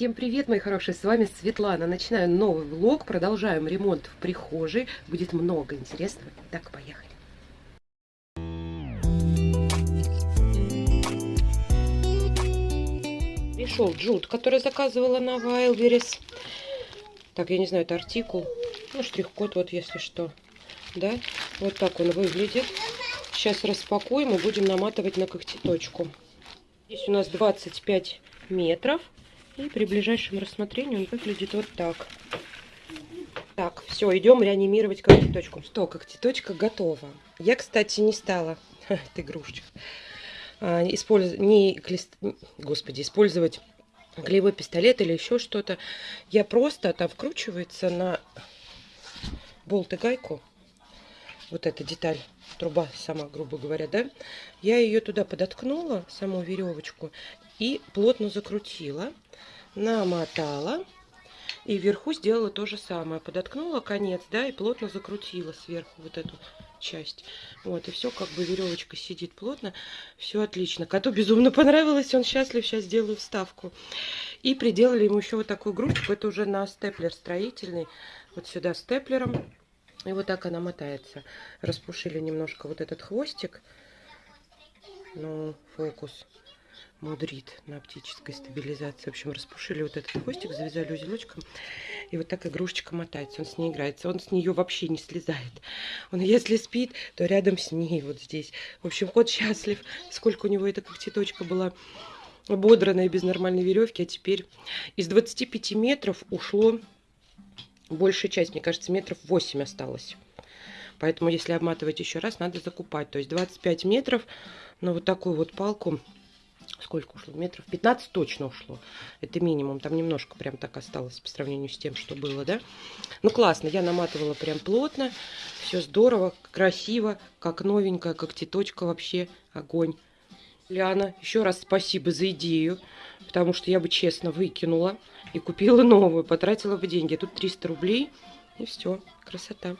Всем привет, мои хорошие, с вами Светлана. Начинаю новый влог, продолжаем ремонт в прихожей. Будет много интересного. Так, поехали. Пришел джут, который заказывала на Wildberries. Так, я не знаю, это артикул. Ну, штрих-код, вот если что. Да, вот так он выглядит. Сейчас распакуем и будем наматывать на когтеточку. Здесь у нас 25 метров. И при ближайшем рассмотрении он выглядит вот так. Так, все, идем реанимировать когтеточку. Что, когтеточка готова. Я, кстати, не стала, это игрушечка, а, использ... не, господи, использовать клеевой пистолет или еще что-то. Я просто, там вкручивается на болт и гайку, вот эта деталь, труба сама, грубо говоря, да, я ее туда подоткнула, саму веревочку, и плотно закрутила намотала. И вверху сделала то же самое. Подоткнула конец, да, и плотно закрутила сверху вот эту часть. Вот, и все, как бы веревочка сидит плотно. Все отлично. Коту безумно понравилось, он счастлив. Сейчас сделаю вставку. И приделали ему еще вот такую грудку. Это уже на степлер строительный. Вот сюда степлером. И вот так она мотается. Распушили немножко вот этот хвостик. Ну, фокус мудрит на оптической стабилизации. В общем, распушили вот этот хвостик, завязали узелочком. И вот так игрушечка мотается. Он с ней играется. Он с нее вообще не слезает. Он, если спит, то рядом с ней, вот здесь. В общем, кот счастлив. Сколько у него эта когтеточка была ободранная без нормальной веревки. А теперь из 25 метров ушло большая часть. Мне кажется, метров 8 осталось. Поэтому, если обматывать еще раз, надо закупать. То есть 25 метров на вот такую вот палку сколько ушло? Метров 15 точно ушло. Это минимум. Там немножко прям так осталось по сравнению с тем, что было, да? Ну, классно. Я наматывала прям плотно. Все здорово, красиво, как новенькая, как теточка вообще. Огонь. Ляна, еще раз спасибо за идею, потому что я бы честно выкинула и купила новую, потратила бы деньги. Тут 300 рублей, и все, красота.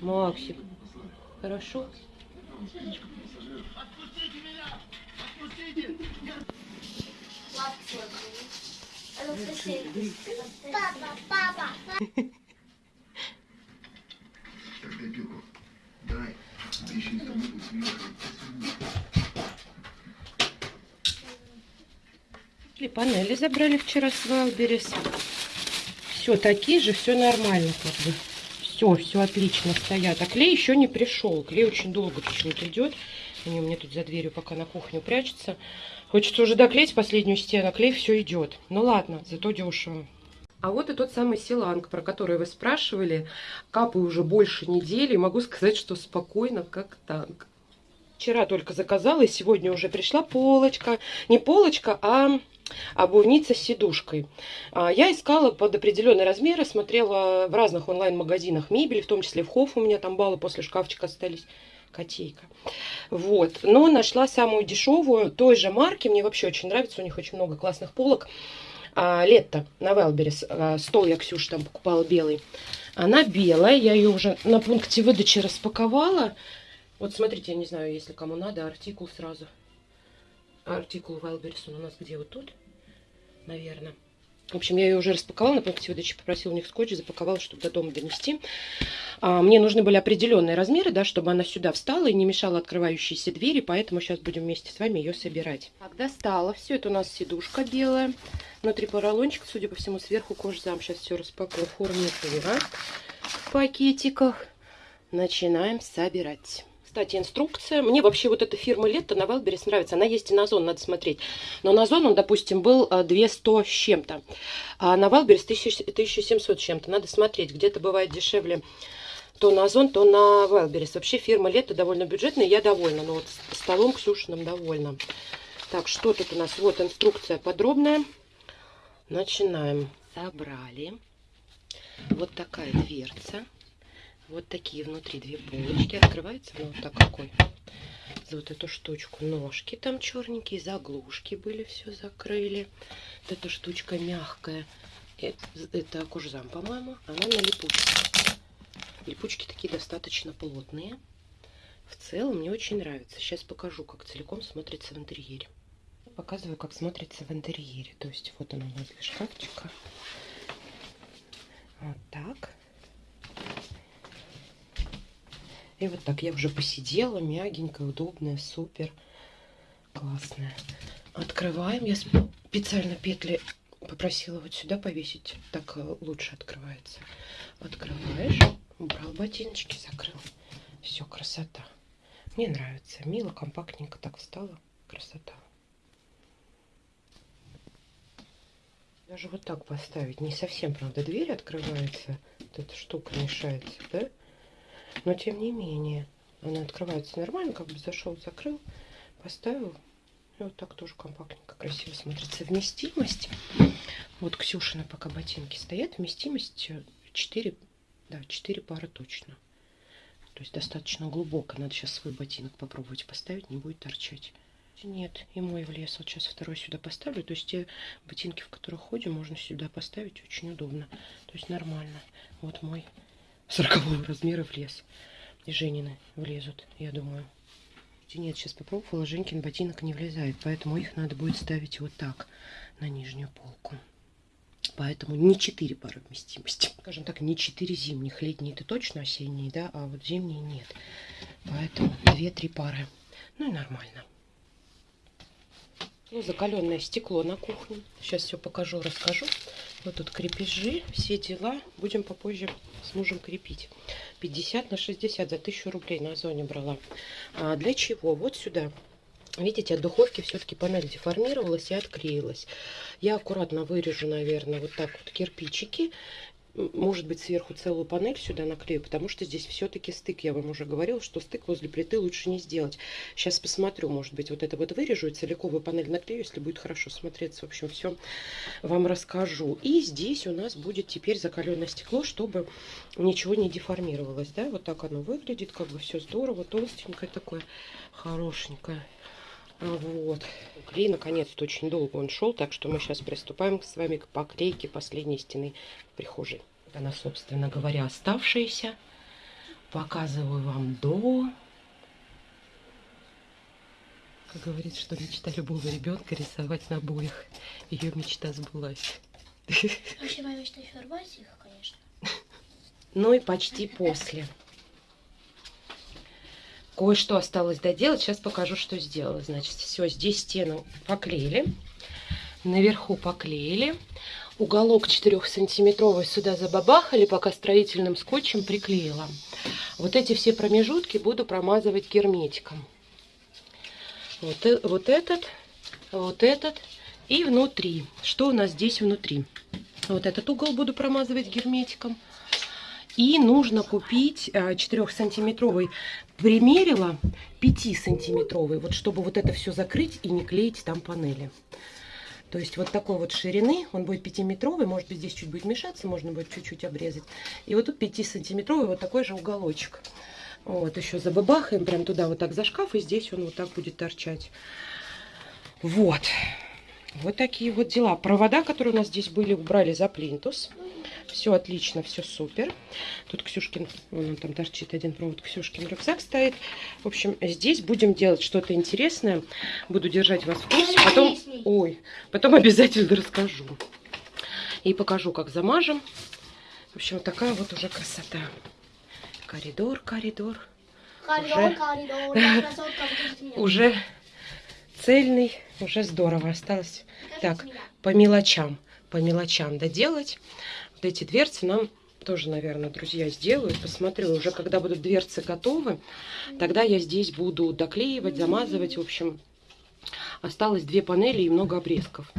Максик, хорошо? Папа, папа. Так, дай пилку. Дай. А еще И панели забрали вчера с Wildberries. Все такие же, все нормально как бы. Все, все отлично стоят. А клей еще не пришел. Клей очень долго почему-то идет. Они у меня тут за дверью пока на кухню прячется. Хочется уже доклеить последнюю стену, клей все идет. Ну ладно, зато дешево. А вот и тот самый силанг, про который вы спрашивали. Капаю уже больше недели. Могу сказать, что спокойно, как танк. Вчера только заказала, и сегодня уже пришла полочка. Не полочка, а обувница с сидушкой. А, я искала под определенные размеры, смотрела в разных онлайн-магазинах мебель, в том числе в Хофф у меня там баллы после шкафчика остались котейка. Вот. Но нашла самую дешевую, той же марки. Мне вообще очень нравится. У них очень много классных полок. А, Летто на Велберис. А, стол я Ксюш там покупала белый. Она белая. Я ее уже на пункте выдачи распаковала. Вот смотрите, я не знаю, если кому надо, артикул сразу. Артикул Велберис он у нас где? Вот тут, наверное. В общем, я ее уже распаковала на пункте выдачи, попросила у них скотч, запаковала, чтобы до дома донести. А, мне нужны были определенные размеры, да, чтобы она сюда встала и не мешала открывающиеся двери, поэтому сейчас будем вместе с вами ее собирать. Так, достала. Все, это у нас сидушка белая. Внутри поролончик, судя по всему, сверху кожзам. Сейчас все распакую форме в пакетиках. Начинаем собирать кстати, инструкция. Мне вообще вот эта фирма Лето на Wildberries нравится. Она есть и на Озон, надо смотреть. Но на Озон он, допустим, был 200 э, с чем-то. А на Wildberries 1700 с чем-то. Надо смотреть. Где-то бывает дешевле то на Озон, то на Wildberries. Вообще фирма Лето довольно бюджетная. Я довольна. Но вот столом Ксюшиным довольна. Так, что тут у нас? Вот инструкция подробная. Начинаем. Собрали. Вот такая дверца. Вот такие внутри две полочки. Открывается ну, вот так какой. За вот эту штучку ножки там черненькие, заглушки были, все закрыли. Вот эта штучка мягкая. Это, это кожзам, по-моему. Она на липучке. Липучки такие достаточно плотные. В целом мне очень нравится. Сейчас покажу, как целиком смотрится в интерьере. показываю, как смотрится в интерьере. То есть вот он у нас для шкафчика. Вот так. И вот так я уже посидела, мягенькая, удобная, супер, классная. Открываем. Я специально петли попросила вот сюда повесить. Так э, лучше открывается. Открываешь, убрал ботиночки, закрыл. Все, красота. Мне нравится. Мило, компактненько так встала. Красота. Даже вот так поставить. Не совсем, правда, дверь открывается. Вот эта штука мешается, да? Но тем не менее. Она открывается нормально. Как бы зашел, закрыл, поставил. И вот так тоже компактненько, красиво смотрится. Вместимость. Вот Ксюшина пока ботинки стоят. Вместимость 4, да, 4 пары точно. То есть достаточно глубоко. Надо сейчас свой ботинок попробовать поставить, не будет торчать. Нет, и мой влез. Вот сейчас второй сюда поставлю. То есть те ботинки, в которых ходим, можно сюда поставить. Очень удобно. То есть нормально. Вот мой 40 размера влез. И Женины влезут, я думаю. Нет, сейчас попробовала, Женькин ботинок не влезает, поэтому их надо будет ставить вот так, на нижнюю полку. Поэтому не 4 пары вместимости. Скажем так, не 4 зимних. Летние это точно осенние, да, а вот зимние нет. Поэтому 2-3 пары. Ну и нормально. Ну, закаленное стекло на кухне. Сейчас все покажу, расскажу. Вот тут крепежи, все дела. Будем попозже с мужем крепить. 50 на 60 за 1000 рублей на озоне брала. А для чего? Вот сюда Видите, от духовки все-таки панель деформировалась и отклеилась. Я аккуратно вырежу, наверное, вот так вот кирпичики. Может быть, сверху целую панель сюда наклею, потому что здесь все-таки стык. Я вам уже говорила, что стык возле плиты лучше не сделать. Сейчас посмотрю, может быть, вот это вот вырежу и целиковую панель наклею, если будет хорошо смотреться. В общем, все вам расскажу. И здесь у нас будет теперь закаленное стекло, чтобы ничего не деформировалось. Да? Вот так оно выглядит, как бы все здорово, толстенькое такое, хорошенькое. Вот. Клей, наконец-то, очень долго он шел, так что мы сейчас приступаем с вами к поклейке последней стены прихожей. Она, собственно говоря, оставшаяся. Показываю вам до. Как говорит, что мечта любого ребенка рисовать на обоих. Ее мечта сбылась. Вообще моя мечта еще рвать их, конечно. Ну и почти после. Кое-что осталось доделать. Сейчас покажу, что сделала. Значит, все, здесь стену поклеили. Наверху поклеили. Уголок 4-сантиметровый сюда забабахали, пока строительным скотчем приклеила. Вот эти все промежутки буду промазывать герметиком. Вот, вот этот, вот этот и внутри. Что у нас здесь внутри? Вот этот угол буду промазывать герметиком. И нужно купить 4-сантиметровый, примерила 5-сантиметровый, вот чтобы вот это все закрыть и не клеить там панели. То есть вот такой вот ширины, он будет 5-метровый, может быть здесь чуть будет мешаться, можно будет чуть-чуть обрезать. И вот тут 5-сантиметровый вот такой же уголочек. Вот еще забабахаем прям туда вот так за шкаф, и здесь он вот так будет торчать. Вот. Вот такие вот дела. Провода, которые у нас здесь были, убрали за плинтус. Все отлично, все супер. Тут Ксюшкин, вон там торчит один провод, Ксюшкин рюкзак стоит. В общем, здесь будем делать что-то интересное. Буду держать вас в курсе. Потом, ой, потом обязательно расскажу. И покажу, как замажем. В общем, вот такая вот уже красота. Коридор, коридор. Коридор, Уже- коридор, красотка. Уже цельный, уже здорово. Осталось так, по мелочам, по мелочам доделать. Вот эти дверцы нам тоже, наверное, друзья, сделают. Посмотрю, уже когда будут дверцы готовы, тогда я здесь буду доклеивать, замазывать. В общем, осталось две панели и много обрезков.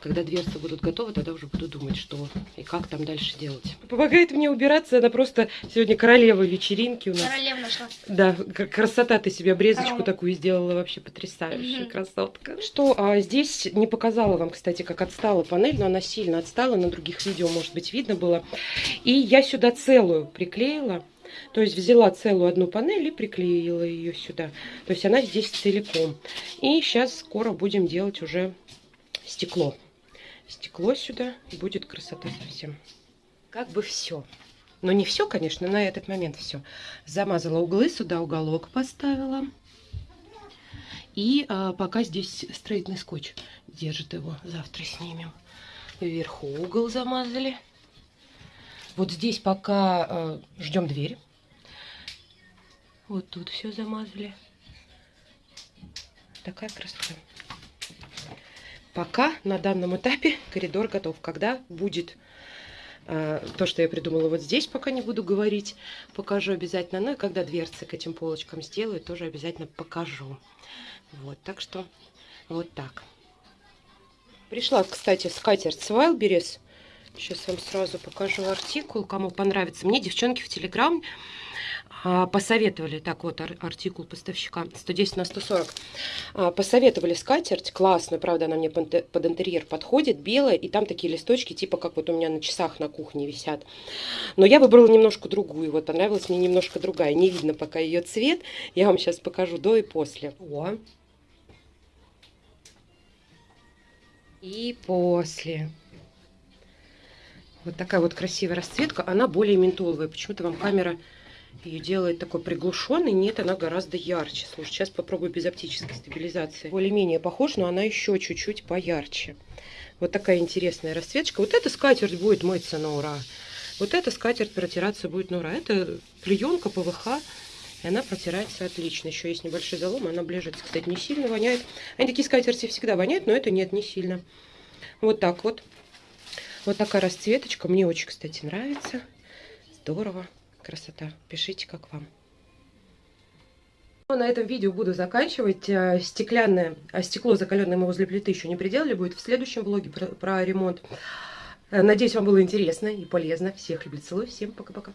Когда дверцы будут готовы, тогда уже буду думать, что и как там дальше делать. Помогает мне убираться. Она просто сегодня королева вечеринки у нас. Королева нашла. Да, красота ты себе обрезочку Корова. такую сделала, вообще потрясающая Мгм. красотка. Что, а, здесь не показала вам, кстати, как отстала панель, но она сильно отстала, на других видео, может быть, видно было. И я сюда целую приклеила, то есть взяла целую одну панель и приклеила ее сюда. То есть она здесь целиком. И сейчас скоро будем делать уже стекло. Стекло сюда, будет красота совсем. Как бы все. Но не все, конечно, на этот момент все. Замазала углы, сюда уголок поставила. И а, пока здесь строительный скотч держит его. Завтра снимем. Вверху угол замазали. Вот здесь пока а, ждем дверь. Вот тут все замазали. Такая красота. Пока на данном этапе коридор готов. Когда будет э, то, что я придумала вот здесь, пока не буду говорить, покажу обязательно. Ну и когда дверцы к этим полочкам сделаю, тоже обязательно покажу. Вот, так что вот так. Пришла, кстати, скатерть с Wildberries. Сейчас вам сразу покажу артикул, кому понравится. Мне девчонки в Телеграм а, посоветовали, так вот артикул поставщика 110 на 140, а, посоветовали скатерть, классная, правда, она мне под интерьер подходит, белая, и там такие листочки, типа как вот у меня на часах на кухне висят. Но я выбрала немножко другую, вот понравилась мне немножко другая, не видно пока ее цвет, я вам сейчас покажу до и после. О. И после. Вот такая вот красивая расцветка, она более ментоловая, почему-то вам камера ее делает такой приглушенный. Нет, она гораздо ярче. Слушай, сейчас попробую без оптической стабилизации. Более-менее похож, но она еще чуть-чуть поярче. Вот такая интересная расцветка. Вот эта скатерть будет мыться на ура. Вот эта скатерть протираться будет на ура. Это клеенка ПВХ. И она протирается отлично. Еще есть небольшой залом, она ближется. Кстати, не сильно воняет. Они такие скатерти всегда воняют, но это нет, не сильно. Вот так вот. Вот такая расцветочка. Мне очень, кстати, нравится. Здорово. Красота. Пишите, как вам. Ну, на этом видео буду заканчивать. Э, стеклянное, а стекло закаленное мы возле плиты еще не приделали. Будет в следующем влоге про, про ремонт. Э, надеюсь, вам было интересно и полезно. Всех люблю, целую. Всем пока-пока.